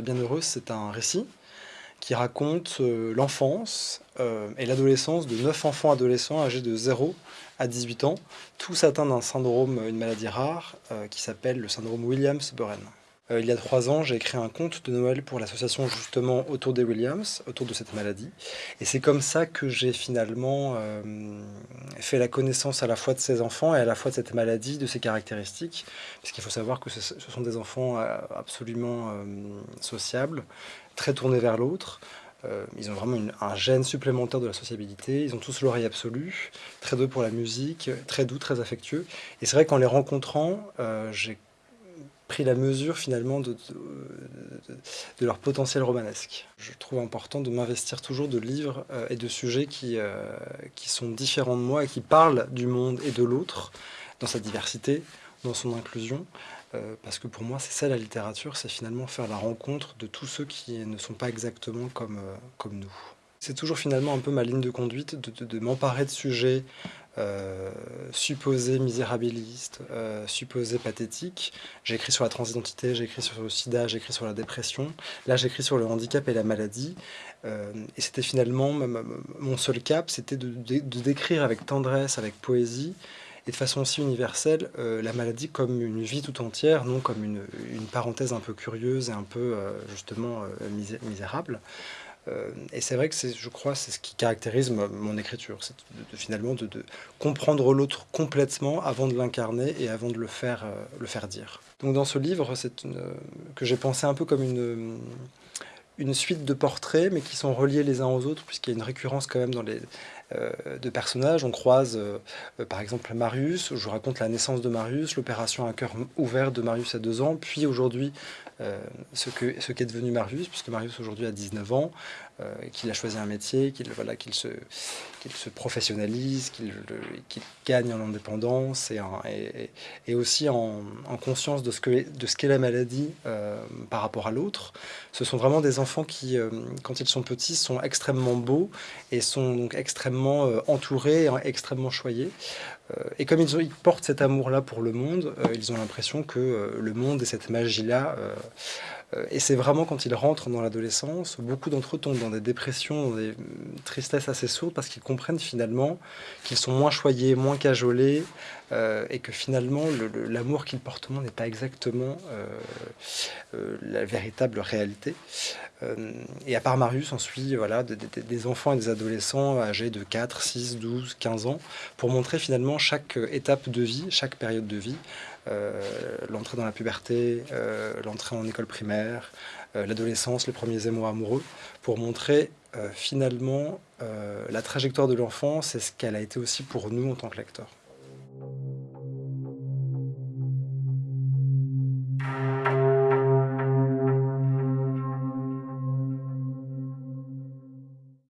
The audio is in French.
Les Bienheureux, c'est un récit qui raconte euh, l'enfance euh, et l'adolescence de 9 enfants adolescents âgés de 0 à 18 ans, tous atteints d'un syndrome, une maladie rare, euh, qui s'appelle le syndrome Williams-Burren. Il y a trois ans, j'ai écrit un conte de Noël pour l'association justement autour des Williams, autour de cette maladie. Et c'est comme ça que j'ai finalement fait la connaissance à la fois de ces enfants et à la fois de cette maladie, de ses caractéristiques. Parce qu'il faut savoir que ce, sont des enfants absolument sociables, très tournés vers l'autre. Euh, ils ont vraiment un gène supplémentaire de la sociabilité. Ils ont tous l'oreille absolue, très doux pour la musique, très doux, très affectueux. Et c'est vrai qu'en les rencontrant, euh, j'ai pris la mesure finalement de, de, leur potentiel romanesque. Je trouve important de m'investir toujours de livres euh, et de sujets qui, qui sont différents de moi et qui parlent du monde et de l'autre dans sa diversité, dans son inclusion, euh, parce que pour moi, c'est ça la littérature, c'est finalement faire la rencontre de tous ceux qui ne sont pas exactement comme, euh, comme nous. C'est toujours finalement un peu ma ligne de conduite de, m'emparer de sujets euh, supposés misérabilistes, supposés pathétiques. J'ai écrit sur la transidentité, j'ai écrit sur le sida, j'ai écrit sur la dépression. Là, j'écris sur le handicap et la maladie. et c'était finalement mon seul cap, c'était de, décrire avec tendresse, avec poésie, et de façon aussi universelle euh, la maladie comme une vie tout entière, non comme une, parenthèse un peu curieuse et un peu euh, justement euh, misérable. Et c'est vrai que je crois c'est ce qui caractérise mon écriture, c'est finalement de, comprendre l'autre complètement avant de l'incarner et avant de le faire, le faire dire. Donc dans ce livre, c'est que j'ai pensé un peu comme une suite de portraits, mais qui sont reliés les uns aux autres, puisqu'il y a une récurrence quand même dans les, euh, de personnages. On croise euh, euh, par exemple Marius, je raconte la naissance de Marius, l'opération à cœur ouvert de Marius à deux ans, puis aujourd'hui ce qu'est ce devenu Marius, puisque Marius aujourd'hui a 19 ans, qu'il a choisi un métier, qu'il voilà, qu'il se, se professionnalise, qu'il gagne en indépendance et, et, aussi en, en, conscience de ce qu'est la maladie par rapport à l'autre. Ce sont vraiment des enfants qui, quand ils sont petits, sont extrêmement beaux et sont donc extrêmement euh, entourés, extrêmement choyés. Euh, et comme ils, ils portent cet amour-là pour le monde, euh, ils ont l'impression que le monde et cette magie-là et c'est vraiment quand ils rentrent dans l'adolescence, beaucoup d'entre eux tombent dans des dépressions, dans des tristesses assez sourdes parce qu'ils comprennent finalement qu'ils sont moins choyés, moins cajolés et que finalement l'amour qu'ils portent au monde n'est pas exactement la véritable réalité. Euh, et à part Marius, on suit voilà, des, enfants et des adolescents âgés de 4, 6, 12, 15 ans, pour montrer finalement chaque étape de vie, chaque période de vie, euh, l'entrée dans la puberté, euh, l'entrée en école primaire, l'adolescence, les premiers émois amoureux, pour montrer finalement la trajectoire de l'enfance et ce qu'elle a été aussi pour nous en tant que lecteurs.